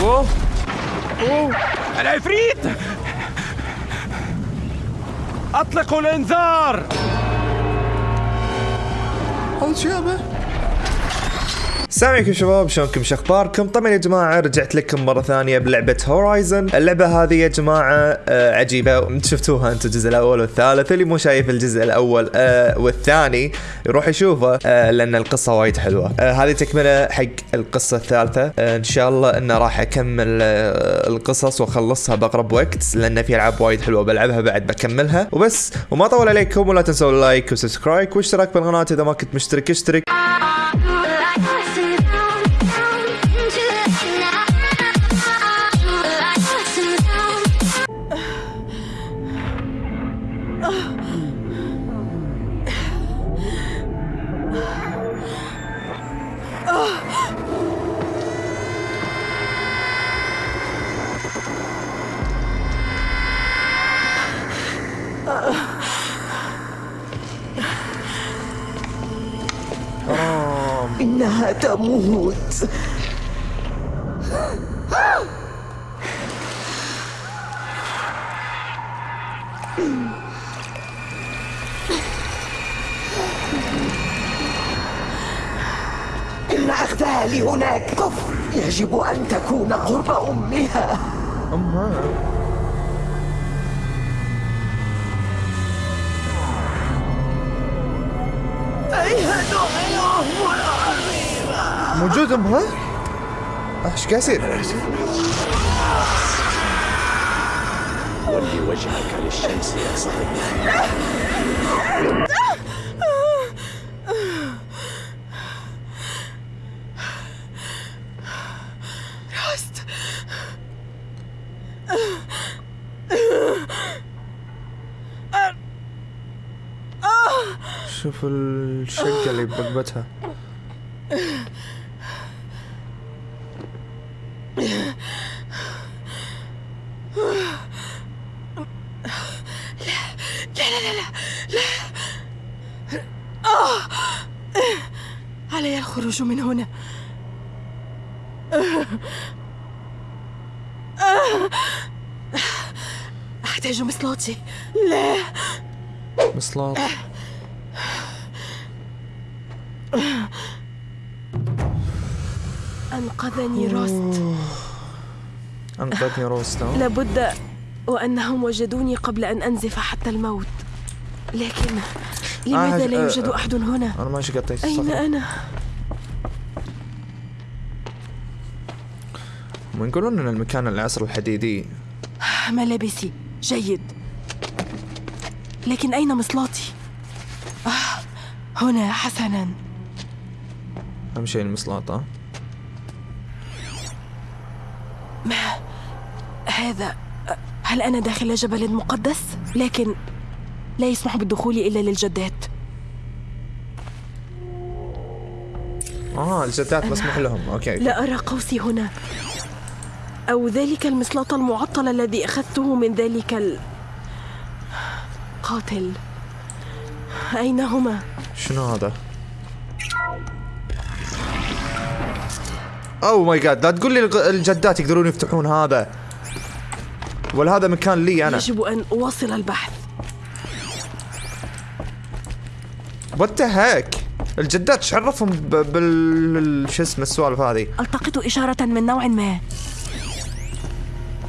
اوه اوه العفريت اطلقوا الانذار هذا شيابه السلام عليكم شباب شلونكم؟ شو أخباركم؟ طبعا يا جماعة رجعت لكم مرة ثانية بلعبة هورايزن اللعبة هذه يا جماعة آه عجيبة. شفتوها أنتم الجزء الأول والثالث اللي مو شايف الجزء الأول آه والثاني. يروح يشوفه آه لأن القصة وايد حلوة. هذه تكملة حق القصة الثالثة. إن شاء الله إنه راح أكمل القصص وأخلصها بأقرب وقت لأن في ألعاب وايد حلوة بلعبها بعد بكملها. وبس وما طول عليكم ولا تنسوا ال like و subscribe واشتراك بالقناة إذا ما كنت مشترك اشترك. إنها تموت. إن أخذها لهناك كفر يجب أن تكون قرب أمها. أمها؟ موجود امها إيش قاعد يصير؟ ولي وجهك للشمس يا راست. شوف الشقة اللي برقبتها الخروج من هنا. أحتاج مصلاتي. لا. مصلاط أنقذني روست انقذني روستا لابد وأنهم وجدوني قبل أن أنزف حتى الموت. لكن لماذا آه، لا يوجد آه. أحد هنا؟ ماشي قطيت أين أنا؟ هم يقولون إن المكان العصر الحديدي. ملابسي جيد. لكن أين مصلاتي؟ آه هنا حسنا. أهم شيء المصلاط ها هذا هل أنا داخل جبل مقدس؟ لكن لا يسمح بالدخول إلا للجدات. آه الجدات مسموح لهم. okay. لا أرى قوسي هنا. أو ذلك المسلاط المعطل الذي أخذته من ذلك ال... قاتل. أين هما؟ شنو هذا؟ oh my God لا تقول لي الجدات يقدرون يفتحون هذا. ولا هذا مكان لي أنا. يجب أن أواصل البحث. وات هيك الجدات إيش عرفهم بال شو اسمه السوالف هذه؟ ألتقط إشارة من نوع ما.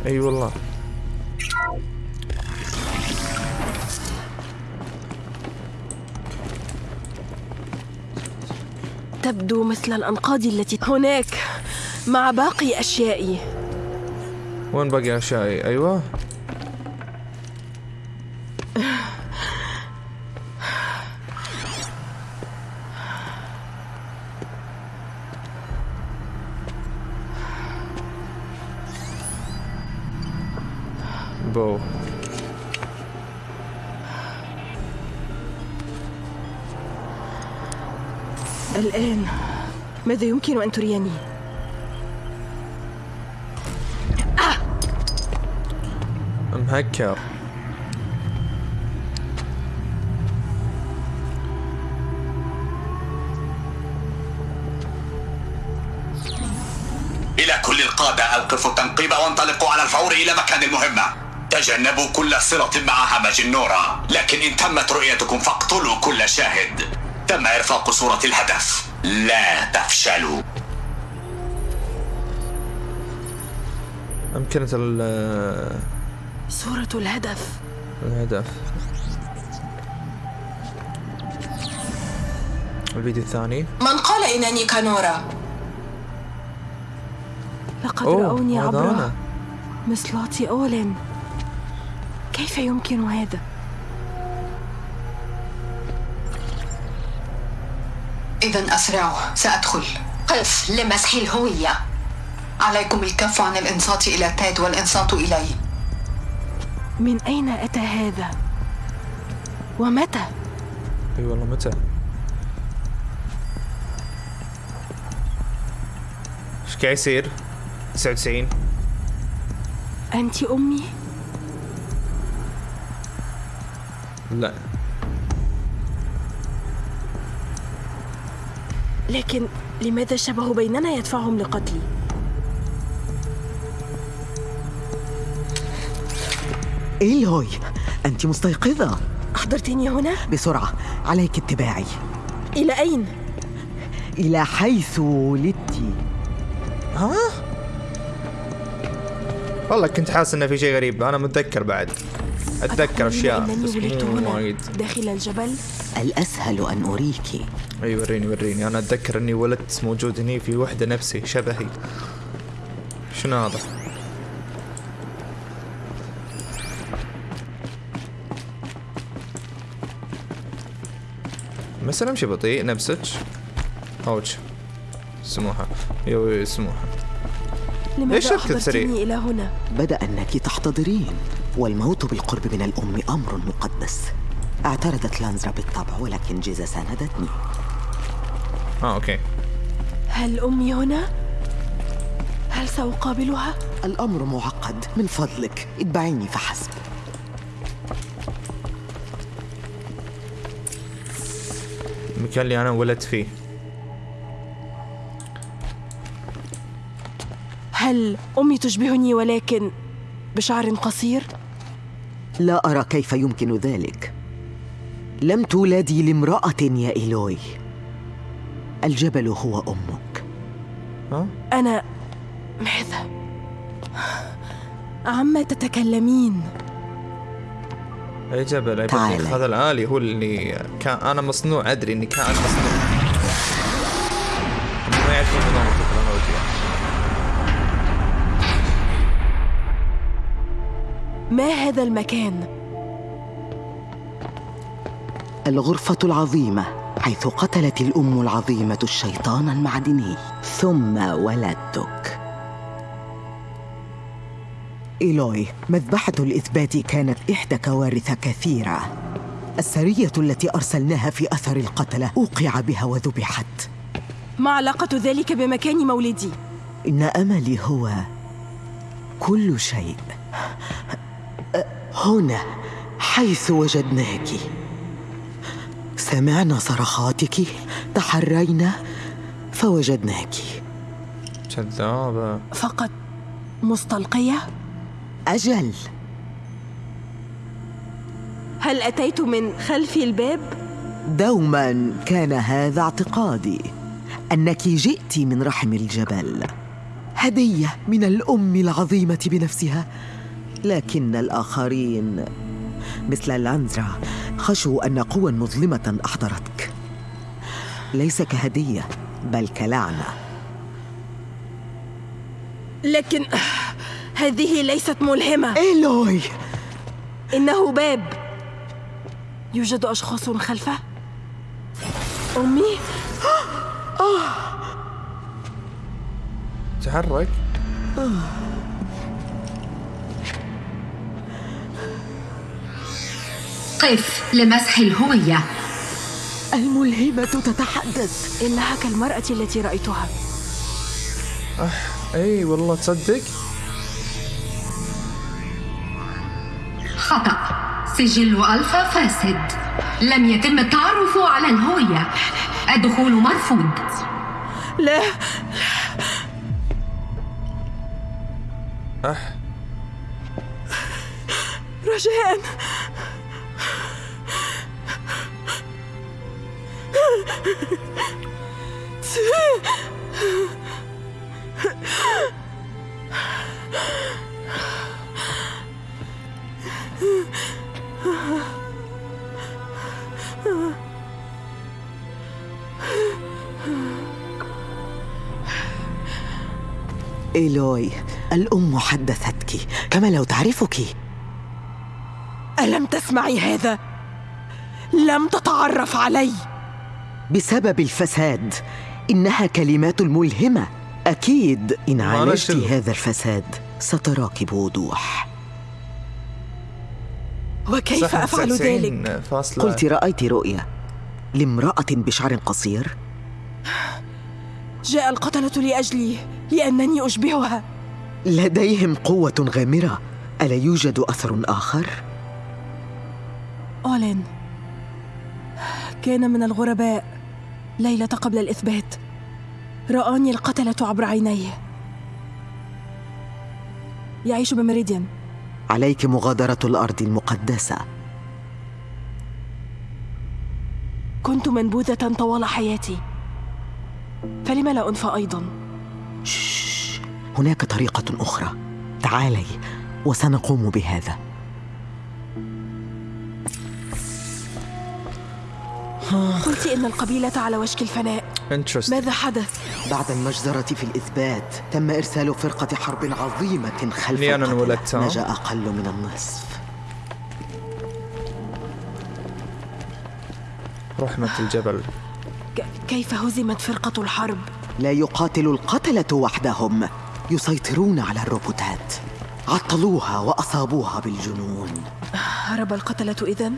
أي والله. تبدو مثل الأنقاض التي هناك مع باقي أشيائي. وين باقي أشيائي؟ أيوه بو الآن ماذا يمكن أن تريني؟ مهكر إلى كل القادة أوقفوا التنقيب وانطلقوا على الفور إلى مكان المهمة. تجنبوا كل صلة مع همج النورة. لكن إن تمت رؤيتكم فاقتلوا كل شاهد. تم إرفاق صورة الهدف. لا تفشلوا أمكنة ال- صورة الهدف الهدف الفيديو الثاني من قال إنني كانورا؟ لقد رأوني هذا عبر أنا. مصلات أولين كيف يمكن هذا؟ إذا أسرعوا سأدخل. قف لمسح الهوية. عليكم الكف عن الإنصات إلى تيد والإنصات إلي. من أين أتى هذا؟ ومتى؟ إي والله متى؟ إيش قاعد يصير؟ 99 أنت أمي؟ لا. لكن لماذا الشبه بيننا يدفعهم لقتلي؟ إيلوي أنت مستيقظة أحضرتني هنا؟ بسرعة عليك اتباعي إلى أين؟ إلى حيث ولدت والله كنت حاسس إنه في شيء غريب أنا متذكر بعد أشياء أنني بس ولدت مو هنا وايد داخل الجبل؟ الأسهل أن أريك. اي وريني. وريني أنا أتذكر أني ولدت موجود هني في وحدة نفسي شبهي. شنو هذا؟ مثلا امشي بطيء نفسك أوج. سموحة يو سموحة لماذا ليش سريع؟ أحضرتني إلى هنا؟ بدأ أنك تحتضرين والموت بالقرب من الأم أمر مقدس. اعترضت لانزرا بالطبع ولكن جيزا ساندتني آه أوكي. هل أمي هنا؟ هل سأقابلها؟ الأمر معقد. من فضلك. اتبعيني فحسب. المكان اللي أنا ولدت فيه. هل أمي تشبهني ولكن بشعر قصير؟ لا أرى كيف يمكن ذلك. لم تولدي لامرأة يا إيلوي. الجبل هو أمك. أنا ماذا؟ عما تتكلمين؟ أي جبل؟ تعالي. بطيخ. هذا الالي هو اللي كان أنا مصنوع أدري إني كان مصنوع. ما يعرفون نظام التكنولوجيا ما هذا المكان؟ الغرفة العظيمة حيث قتلت الأم العظيمة الشيطان المعدني. ثم ولدتك. إيلوي مذبحة الإثبات كانت إحدى كوارث كثيرة. السرية التي أرسلناها في أثر القتلة أوقع بها وذبحت. ما علاقة ذلك بمكان مولدي؟ إن أملي هو كل شيء. هنا حيث وجدناك. سمعنا صرخاتك تحرينا فوجدناك. كذابة فقط مستلقية؟ أجل. هل أتيت من خلف الباب؟ دوما كان هذا اعتقادي أنك جئت من رحم الجبل. هدية من الأم العظيمة بنفسها. لكن الآخرين مثل لانزرا خشوا أن قوى مظلمة أحضرتك. ليس كهدية بل كلعنة. لكن هذه ليست ملهمة. إيلوي! إنه باب. يوجد أشخاص خلفه؟ أمي؟ تحرك. قف لمسح الهوية. الملهمة تتحدث. إنها كالمرأة التي رأيتها. إي والله تصدق. خطأ. سجل ألفا فاسد. لم يتم التعرف على الهوية. الدخول مرفوض. لا. أح رجاء. إيلوي الأم حدثتك. كما لو تعرفك. ألم تسمعي هذا؟ لم تتعرف علي. بسبب الفساد. إنها كلمات ملهمة. أكيد إن عالجت. هذا الفساد ستراك بوضوح وكيف أفعل 99 ذلك؟ فاصلة قلت رأيت رؤيا لامرأة بشعر قصير. جاء القتلة لأجلي لأنني أشبهها. لديهم قوة غامرة. ألا يوجد أثر آخر؟ أولين كان من الغرباء. ليلة قبل الإثبات. رآني القتلة عبر عينيه. يعيش بمريديان. عليك مغادرة الأرض المقدسة. كنت منبوذة طوال حياتي. فلم لا أنفى أيضا. شش. هناك طريقة أخرى. تعالي وسنقوم بهذا. قلت إن القبيلة على وشك الفناء. ماذا حدث؟ بعد المجزرة في الإثبات تم إرسال فرقة حرب عظيمة خلف؟ نجا أقل من النصف. رحمة الجبل. كيف هزمت فرقة الحرب؟ لا يقاتل القتلة وحدهم. يسيطرون على الروبوتات. عطلوها وأصابوها بالجنون. هرب القتلة إذن؟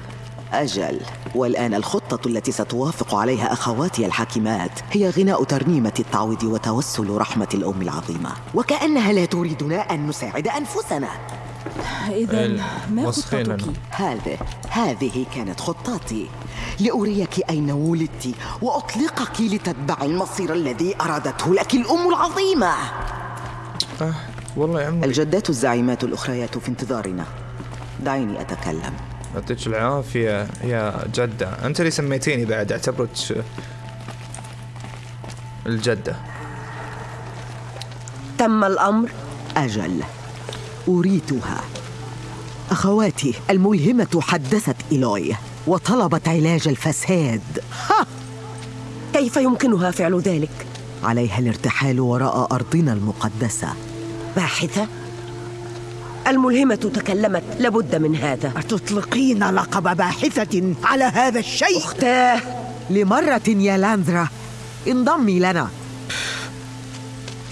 أجل والآن الخطة التي ستوافق عليها أخواتي الحاكمات هي غناء ترنيمة التعويض وتوسل رحمة الأم العظيمة. وكأنها لا تريدنا أن نساعد أنفسنا. إذن ما خطتك؟ هذه هذه كانت خطتي. لأريك أين ولدت وأطلقك لتتبعي المصير الذي أرادته لك الأم العظيمة. أه والله يا عمي. الجدات الزعيمات الأخريات في انتظارنا. دعيني أتكلم. يعطيك العافية. يا جدة. أنت اللي سميتيني بعد أعتبرك الجدة. تم الأمر؟ أجل. أريتها. أخواتي الملهمة حدثت إيلوي وطلبت علاج الفساد. كيف يمكنها فعل ذلك؟ عليها الارتحال وراء أرضنا المقدسة. باحثة؟ الملهمة تكلمت لابد من هذا. أتطلقين لقب باحثة على هذا الشيء؟ أختاه. لمرة يا لاندرا انضمي لنا.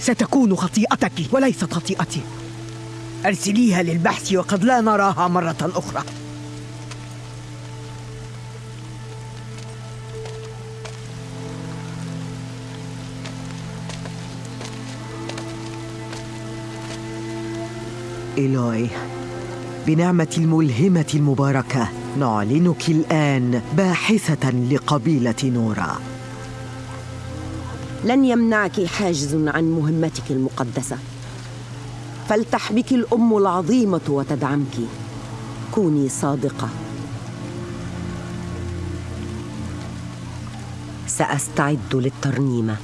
ستكون خطيئتك وليست خطيئتي. أرسليها للبحث وقد لا نراها مرة أخرى. إيلوي بنعمة الملهمة المباركة نعلنك الآن باحثة لقبيلة نورا. لن يمنعك حاجز عن مهمتك المقدسة. فلتحبك الأم العظيمة وتدعمك. كوني صادقة. سأستعد للترنيمة.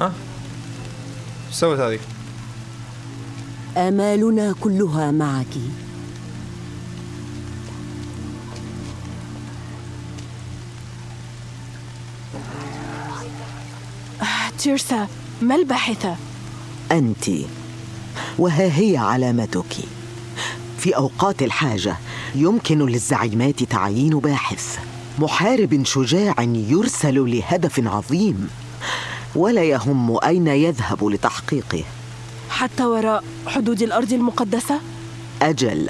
ها؟ إيش سوت هذه آمالنا كلها معك. تيرسا ما الباحثة؟ أنت وها هي علامتك. في أوقات الحاجة يمكن للزعيمات تعيين باحث. محارب شجاع يرسل لهدف عظيم. ولا يهم أين يذهب لتحقيقه. حتى وراء حدود الأرض المقدسة؟ أجل.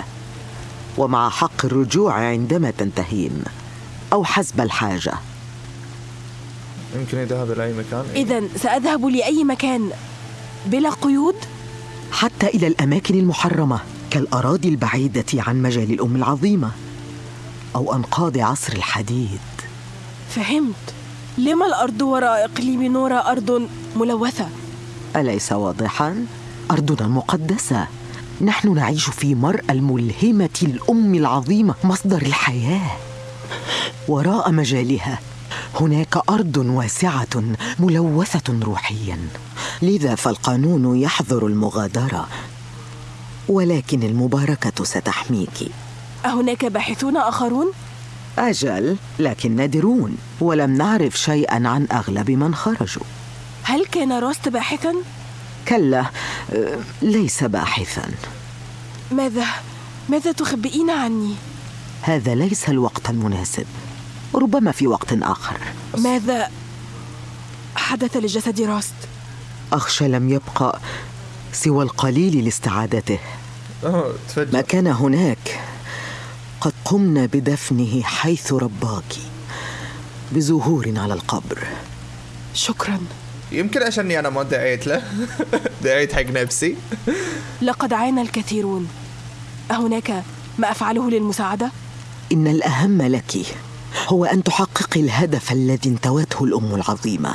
ومع حق الرجوع عندما تنتهين أو حسب الحاجة. يمكن يذهب إلى أي مكان؟ إذا سأذهب لأي مكان بلا قيود؟ حتى إلى الأماكن المحرمة كالأراضي البعيدة عن مجال الأم العظيمة أو أنقاض عصر الحديد. فهمت. لما الأرض وراء إقليم نورا أرض ملوثة؟ أليس واضحا؟ أرضنا المقدسة نحن نعيش في مرأى الملهمة الأم العظيمة مصدر الحياة وراء مجالها هناك أرض واسعة ملوثة روحيا لذا فالقانون يحظر المغادرة ولكن المباركة ستحميك أهناك باحثون آخرون؟ أجل لكن نادرون ولم نعرف شيئا عن أغلب من خرجوا. هل كان روست باحثا؟ كلا أه، ليس باحثا. ماذا؟ ماذا تخبئين عني؟ هذا ليس الوقت المناسب. ربما في وقت آخر. ماذا؟ حدث لجسد روست؟ أخشى لم يبقى سوى القليل لاستعادته. تفجر ما كان هناك؟ قد قمنا بدفنه حيث رباك بزهور على القبر. شكرا. يمكن عشاني أنا ما دعيت له. دعيت حق نفسي. لقد عانى الكثيرون. أهناك ما أفعله للمساعدة؟ إن الأهم لك هو أن تحققي الهدف الذي انتوته الأم العظيمة.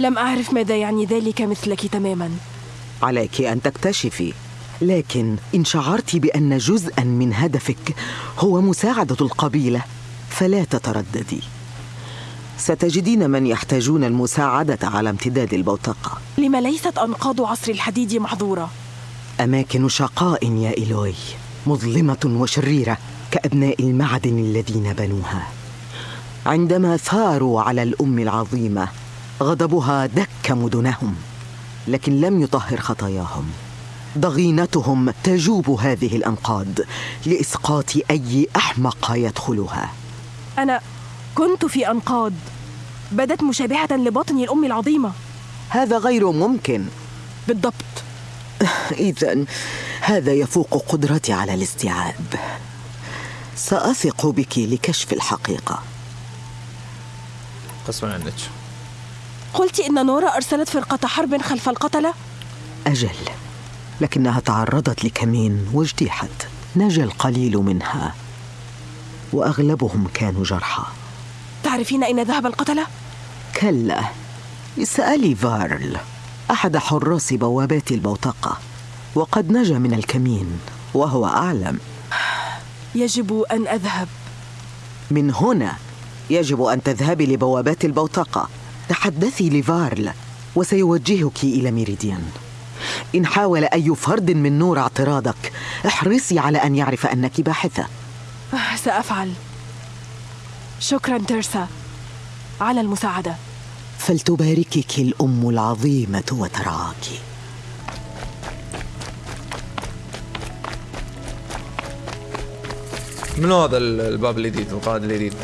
لم أعرف ماذا يعني ذلك مثلك تماما. عليك أن تكتشفي لكن إن شعرت بأن جزءا من هدفك هو مساعدة القبيلة فلا تترددي. ستجدين من يحتاجون المساعدة على امتداد البوتقة لما ليست أنقاض عصر الحديد محظورة؟ أماكن شقاء يا إيلوي مظلمة وشريرة كأبناء المعدن الذين بنوها. عندما ثاروا على الأم العظيمة غضبها دك مدنهم لكن لم يطهر خطاياهم. ضغينتهم تجوب هذه الأنقاض لإسقاط أي أحمق يدخلها. أنا كنت في أنقاض. بدت مشابهة لباطن الأم العظيمة. هذا غير ممكن. بالضبط. إذا هذا يفوق قدرتي على الاستيعاب. سأثق بك لكشف الحقيقة. قسما عنك قلت إن نورا أرسلت فرقة حرب خلف القتلة؟ أجل. لكنها تعرضت لكمين واجتيحت. نجا القليل منها. وأغلبهم كانوا جرحى. تعرفين أين ذهب القتلة؟ كلا. اسألي فارل. أحد حراس بوابات البوتقة. وقد نجا من الكمين. وهو أعلم. يجب أن أذهب. من هنا يجب أن تذهبي لبوابات البوتقة. تحدثي لفارل. وسيوجهك إلى ميريديان. إن حاول أي فرد من نور اعتراضك احرصي على أن يعرف أنك باحثة. سأفعل. شكرا تيرسا. على المساعدة. فلتباركك الأم العظيمة وترعاك من هذا ال- الباب الجديد القائد الجديد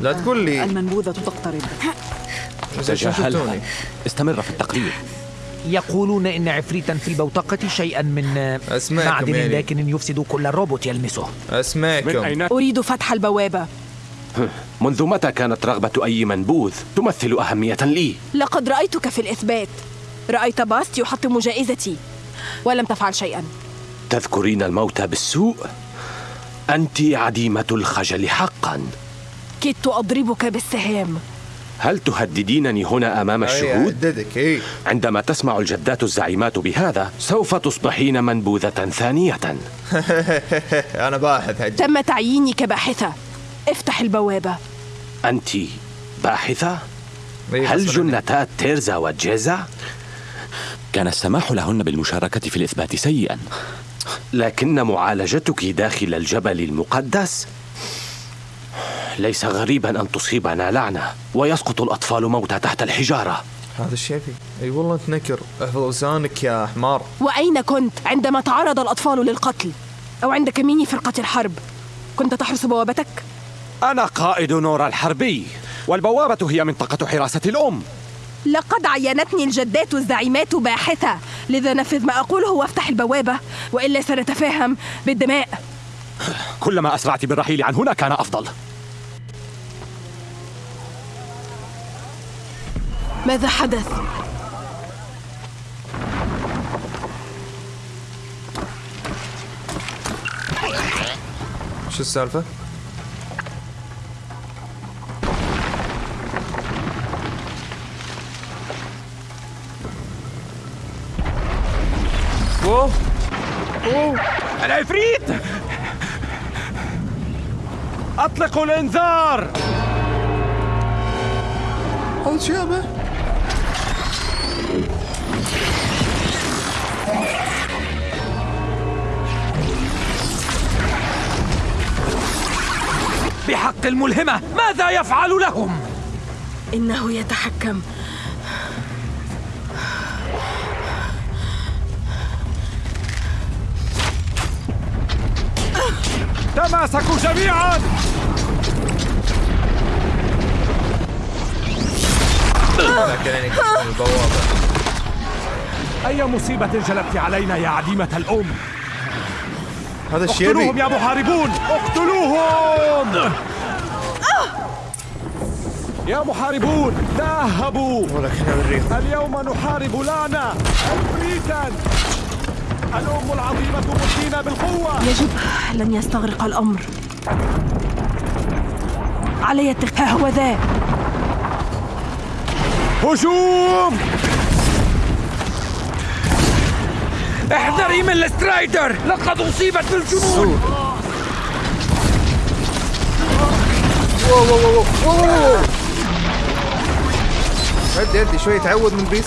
لا تقول لي. المنبوذة تقترب. تجاهلها. استمر في التقرير يقولون إن عفريتا في البوتقة شيئا من أسمعكم معدن يعني. لكن يفسد كل روبوت يلمسه. اسمعكم من أين؟ أريد فتح البوابة. منذ متى كانت رغبة أي منبوذ تمثل أهمية لي؟ لقد رأيتك في الإثبات. رأيت باست يحطم جائزتي ولم تفعل شيئا. تذكرين الموت بالسوء؟ أنت عديمة الخجل حقا. كدت أضربك بالسهام. هل تهددينني هنا أمام الشهود؟ اي عندما تسمع الجدات الزعيمات بهذا سوف تصبحين منبوذة ثانية أنا باحث هجي تم تعييني كباحثة افتح البوابة أنت باحثة؟ إي، هل. جنتا تيرزا وجيزا؟ كان السماح لهن بالمشاركة في الإثبات سيئا لكن معالجتك داخل الجبل المقدس ليس غريبا أن تصيبنا لعنة ويسقط الأطفال موتى تحت الحجارة. هذا الشيء فيه أي والله انت نكر احفظ لسانك يا حمار. وأين كنت؟ عندما تعرض الأطفال للقتل. أو عند كمين فرقة الحرب. كنت تحرس بوابتك؟ أنا قائد نورا الحربي والبوابة هي منطقة حراسة الأم. لقد عينتني الجدات الزعيمات باحثة. لذا نفذ ما أقوله وافتح البوابة. وإلا سنتفاهم بالدماء. كلما أسرعت بالرحيل عن هنا كان أفضل. ماذا حدث؟ شو السالفة؟ أوه. أوه. العفريت أطلقوا الإنذار! هذا شو بحق الملهمة. ماذا يفعل لهم؟ إنه يتحكم. تماسكوا جميعا! البوابة أي مصيبة جلبت علينا يا عديمة الأم؟ هذا الشيبي اقتلوهم يا محاربون! اقتلوهم يا محاربون تأهبوا ولكن أوريكم اليوم نحارب لعنة عفريتا الأم العظيمة مدينا بالقوة! يجب لن يستغرق الأمر. علي اتخاذ هو ذا هجوم! احذري من السترايدر لقد أصيبت بالجنون! واو واو واو واو. واو ادي ادي شوي تعود من بيس.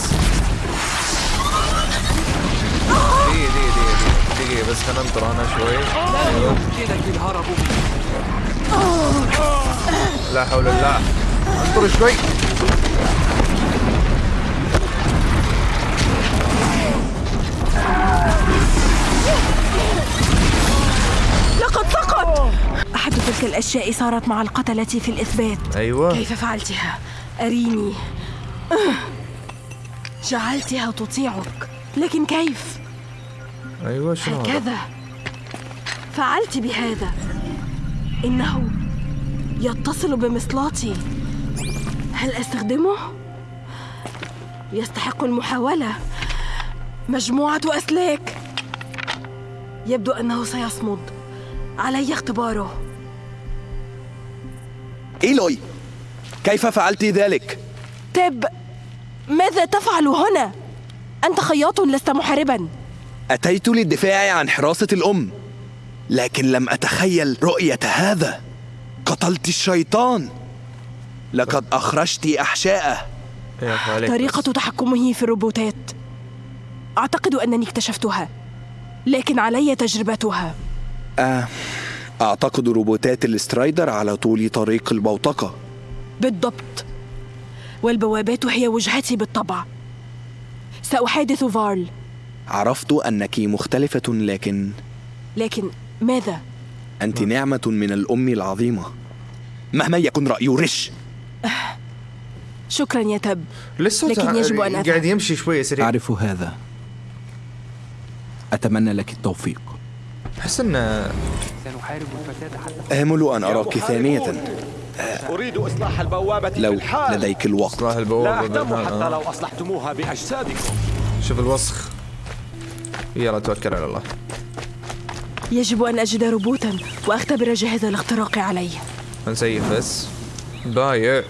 دقيقة دقيقة دقيقة دقيقة. بس خلينا ننطر أنا شوي. لا حول الله. انطر شوي. أحد تلك الأشياء صارت مع القتلة في الإثبات. أيوه. كيف فعلتها؟ أريني. جعلتها تطيعك. لكن كيف؟ أيوه شنو؟ هكذا. فعلت بهذا. إنه يتصل بمصلاتي. هل أستخدمه؟ يستحق المحاولة. مجموعة أسلاك. يبدو أنه سيصمد. علي اختباره. إيلوي كيف فعلت ذلك؟ تب ماذا تفعل هنا؟ أنت خياط لست محاربا. أتيت للدفاع عن حراسة الأم لكن لم أتخيل رؤية هذا. قتلت الشيطان. لقد أخرجت أحشاءه. يا أخي عليك طريقة تحكمه في الروبوتات. أعتقد أنني اكتشفتها لكن علي تجربتها. آه أعتقد روبوتات الاسترايدر على طول طريق البوتقة بالضبط. والبوابات هي وجهتي بالطبع. سأحادث فارل. عرفت أنك مختلفة لكن لكن ماذا؟ أنت نعمة من الأم العظيمة. مهما يكن رأي رش. شكرا يا تب. لسه لكن يجب أن قاعد أفهم يمشي شوي سريع. أعرف هذا. أتمنى لك التوفيق. احس سنحارب الفساد حتى آمل أن أراك ثانية. أريد إصلاح البوابة لو لديك الوقت. إصلاح لا البوابة أهتم بالحال، حتى آه. لو أصلحتموها بأجسادكم. شوف الوسخ. يلا توكل على الله. يجب أن أجد روبوتا وأختبر جهاز الاختراق عليه. نسيف بس. بايع.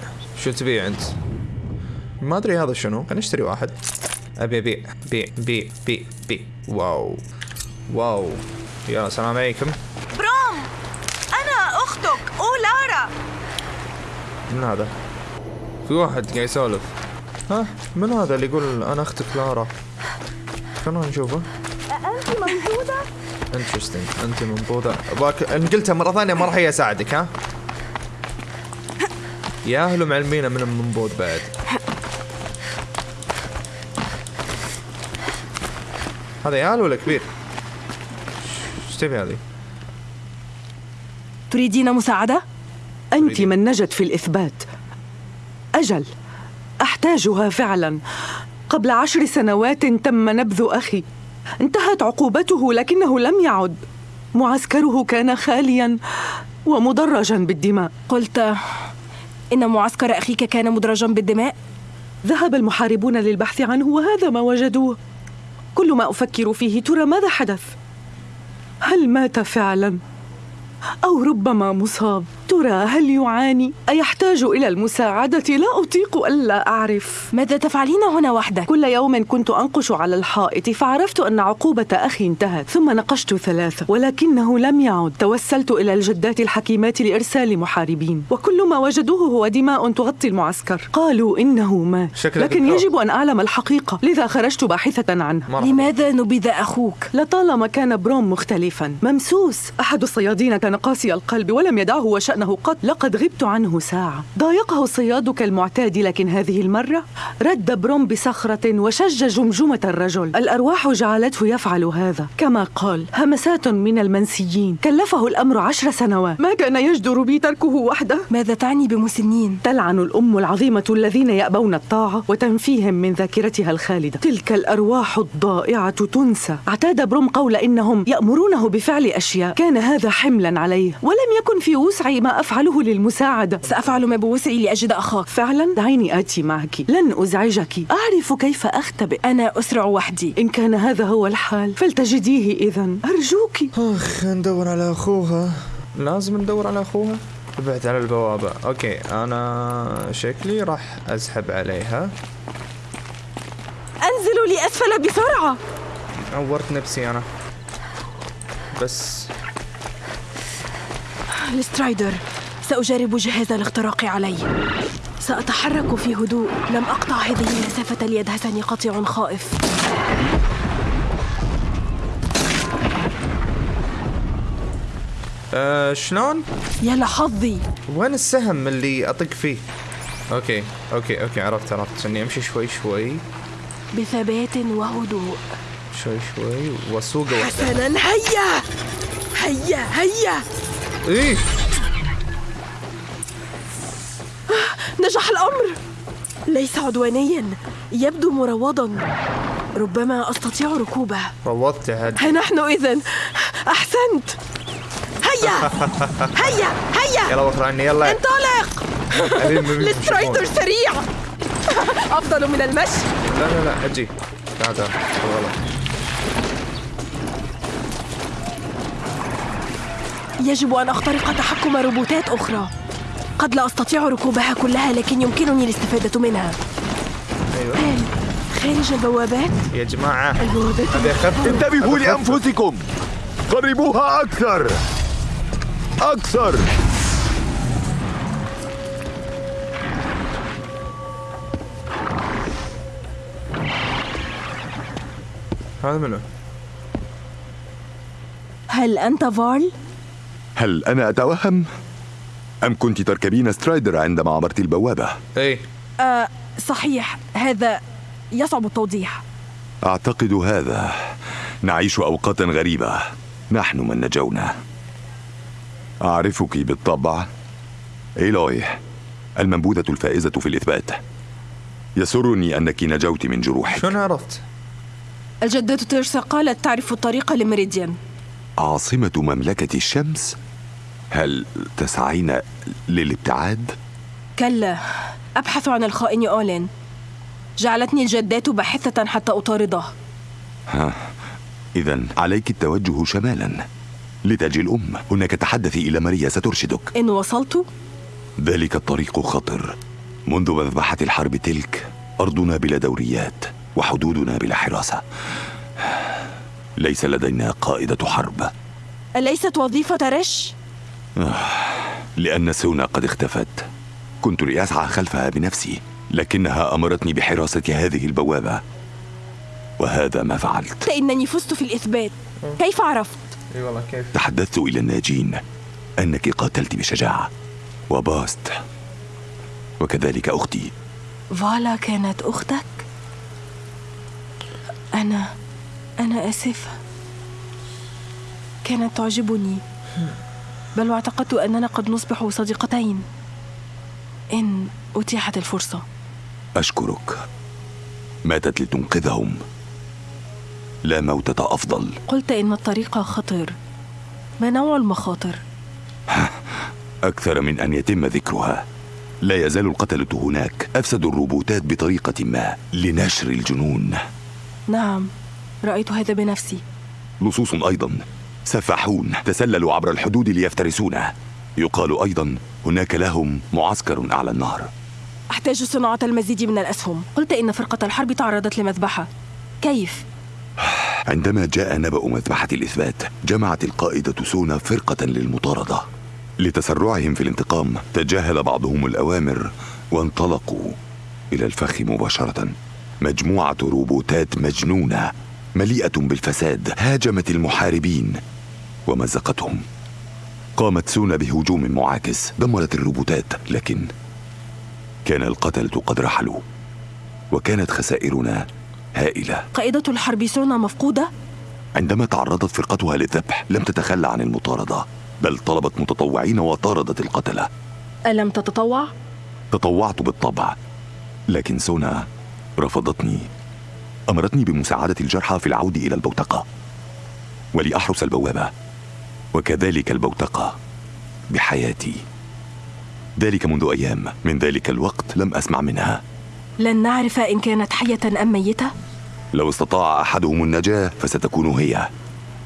شو تبيع أنت؟ ما أدري هذا شنو. خلينا نشتري واحد. أبي أبيع. بيع بيع بيع بيع. wow. wow. يلا السلام عليكم. بروم أنا أختك أولارا من هذا؟ في واحد قاعد يسولف. ها من هذا اللي يقول أنا أختك لارا؟ خلونا نشوفه. أنت موجودة؟ interesting أنت منبوذة باك إن قلتها مرة ثانية ما راح هي أساعدك ها؟ يا أهل معلمين من المنبوذ بعد. هذا يال ولا كبير؟ تبي هذه؟ تريدين مساعدة؟ أنت من نجت في الإثبات. أجل. أحتاجها فعلا. قبل عشر سنوات تم نبذ أخي. انتهت عقوبته لكنه لم يعد. معسكره كان خاليا ومدرجا بالدماء. قلت إن معسكر أخيك كان مدرجا بالدماء؟ ذهب المحاربون للبحث عنه وهذا ما وجدوه. كل ما أفكر فيه ترى ماذا حدث. هل مات فعلا؟ أو ربما مصاب؟ ترى هل يعاني؟ أيحتاج إلى المساعدة؟ لا أطيق ألا أعرف. ماذا تفعلين هنا وحدك؟ كل يوم كنت أنقش على الحائط فعرفت أن عقوبة أخي انتهت ثم نقشت ثلاثة ولكنه لم يعد. توسلت إلى الجدات الحكيمات لإرسال محاربين وكل ما وجدوه هو دماء تغطي المعسكر. قالوا إنه مات. لكن دكتور. يجب أن أعلم الحقيقة. لذا خرجت باحثة عنه. لماذا نبذ أخوك؟ لطالما كان بروم مختلفا. ممسوس. أحد الصيادين كان قاسي القلب ولم يدعه وشأنه قط لقد غبت عنه ساعة. ضايقه الصياد كالمعتاد لكن هذه المرة رد بروم بصخرة وشج جمجمة الرجل. الأرواح جعلته يفعل هذا. كما قال همسات من المنسيين. كلفه الأمر عشر سنوات. ما كان يجدر بي تركه وحده؟ ماذا تعني بمسنين؟ تلعن الأم العظيمة الذين يأبون الطاعة وتنفيهم من ذاكرتها الخالدة. تلك الأرواح الضائعة تنسى. اعتاد بروم قول إنهم يأمرونه بفعل أشياء. كان هذا حملا عليه. ولم يكن في وسعي ما أفعله للمساعدة سأفعل ما بوسعي لأجد أخاك. فعلا؟ دعيني آتي معك. لن أزعجك. أعرف كيف أختبئ. أنا أسرع وحدي. إن كان هذا هو الحال فلتجديه إذا أرجوك. أخ ندور على أخوها. لازم ندور على أخوها؟ بعد على البوابة. okay أنا شكلي راح أسحب عليها. أنزلوا لأسفل بسرعة. عورت نفسي أنا. بس. ال Strider سأجرب جهاز الاختراق علي. سأتحرك في هدوء. لم أقطع هذه المسافة ليدهسني قطيع خائف. آه شلون؟ يا لحظي وين السهم اللي أطق فيه؟ okay okay okay عرفت عرفت. اني أمشي شوي شوي. بثبات وهدوء. شوي شوي واحدة حسنا هيا! هيا هيا! إيه؟ نجح الأمر. ليس عدوانيا يبدو مروضا. ربما أستطيع ركوبه. روضت عاد ها نحن إذا أحسنت. هيا! هيا! هيا! يلا وفر عني يلا. انطلق! السترايدر سريع. أفضل من المشي. لا لا لا أجي. تعال تعال. غلط يجب أن أخترق تحكم روبوتات أخرى قد لا أستطيع ركوبها كلها لكن يمكنني الاستفادة منها أيوه هل خارج البوابات؟ يا جماعة البوابات انتبهوا. لأنفسكم قربوها أكثر أكثر هذا منو؟ هل أنت فارل؟ هل أنا أتوهم؟ أم كنت تركبين Strider عندما عبرت البوابة؟ إيه. آه صحيح. هذا يصعب التوضيح. أعتقد هذا. نعيش أوقاتا غريبة. نحن من نجونا. أعرفك بالطبع. إيلوي المنبوذة الفائزة في الإثبات. يسرني أنك نجوت من جروحك. شلون عرفت؟ الجدة تيرسا قالت تعرف الطريق لميريديان. عاصمة مملكة الشمس؟ هل تسعين للابتعاد؟ كلا أبحث عن الخائن أولين. جعلتني الجدات باحثة حتى أطارده. ها إذا عليك التوجه شمالا. لتاج الأم. هناك تحدثي إلى ماريا سترشدك. إن وصلت؟ ذلك الطريق خطر. منذ مذبحة الحرب تلك أرضنا بلا دوريات وحدودنا بلا حراسة. ليس لدينا قائدة حرب. أليست وظيفة رش؟ لأن سونا قد اختفت. كنت لأسعى خلفها بنفسي لكنها أمرتني بحراسة هذه البوابة. وهذا ما فعلت. إنني فزت في الإثبات. كيف عرفت؟ إي والله كيف؟ تحدثت إلى الناجين. أنك قاتلت بشجاعة. وباست. وكذلك أختي. فالا كانت أختك؟ أنا أنا آسفة. كانت تعجبني. بل واعتقدت أننا قد نصبح صديقتين. إن أتيحت الفرصة. أشكرك. ماتت لتنقذهم. لا موتة أفضل. قلت إن الطريق خطر ما نوع المخاطر؟ أكثر من أن يتم ذكرها. لا يزال القتلة هناك. أفسدوا الروبوتات بطريقة ما. لنشر الجنون. نعم رأيت هذا بنفسي. لصوص أيضا. سفاحون تسللوا عبر الحدود ليفترسونا يقال أيضا هناك لهم معسكر أعلى النهر. أحتاج صناعة المزيد من الأسهم. قلت إن فرقة الحرب تعرضت لمذبحة. كيف؟ عندما جاء نبأ مذبحة الإثبات جمعت القائدة سونا فرقة للمطاردة. لتسرعهم في الانتقام تجاهل بعضهم الأوامر وانطلقوا إلى الفخ مباشرة. مجموعة روبوتات مجنونة مليئة بالفساد هاجمت المحاربين. ومزقتهم قامت سونا بهجوم معاكس دمرت الروبوتات لكن كان القتلة قد رحلوا وكانت خسائرنا هائلة قائدة الحرب سونا مفقودة؟ عندما تعرضت فرقتها للذبح لم تتخلى عن المطاردة بل طلبت متطوعين وطاردت القتلة ألم تتطوع؟ تطوعت بالطبع لكن سونا رفضتني أمرتني بمساعدة الجرحى في العودة إلى البوتقة ولأحرس البوابة وكذلك البوتقة بحياتي. ذلك منذ أيام. من ذلك الوقت لم أسمع منها. لن نعرف إن كانت حية أم ميتة؟ لو استطاع أحدهم النجاة فستكون هي.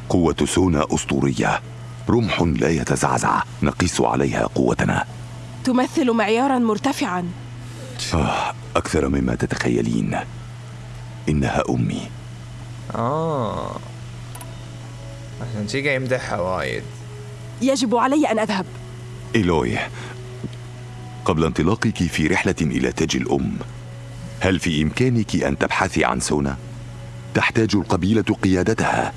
قوة سونا أسطورية. رمح لا يتزعزع. نقيس عليها قوتنا. تمثل معيارا مرتفعا. آه أكثر مما تتخيلين. إنها أمي. آه. عشان شي قاعد يمدحها وايد. يجب علي أن أذهب. إيلوي قبل انطلاقك في رحلة إلى تاج الأم هل في إمكانك أن تبحثي عن سونا؟ تحتاج القبيلة قيادتها.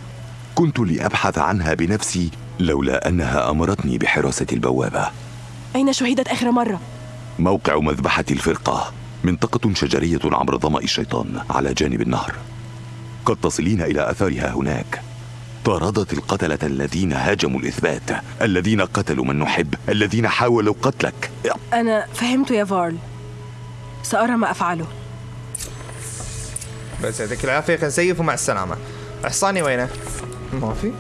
كنت لأبحث عنها بنفسي لولا أنها أمرتني بحراسة البوابة. أين شهدت آخر مرة؟ موقع مذبحة الفرقة منطقة شجرية عبر ظمأ الشيطان على جانب النهر. قد تصلين إلى أثارها هناك. طاردت القتلة الذين هاجموا الإثبات. الذين قتلوا من نحب الذين حاولوا قتلك. أنا فهمت يا فارل. سأرى ما أفعله. بس يعطيك العافية خلينا نسيف ومع السلامة. حصاني وينه؟ ما في.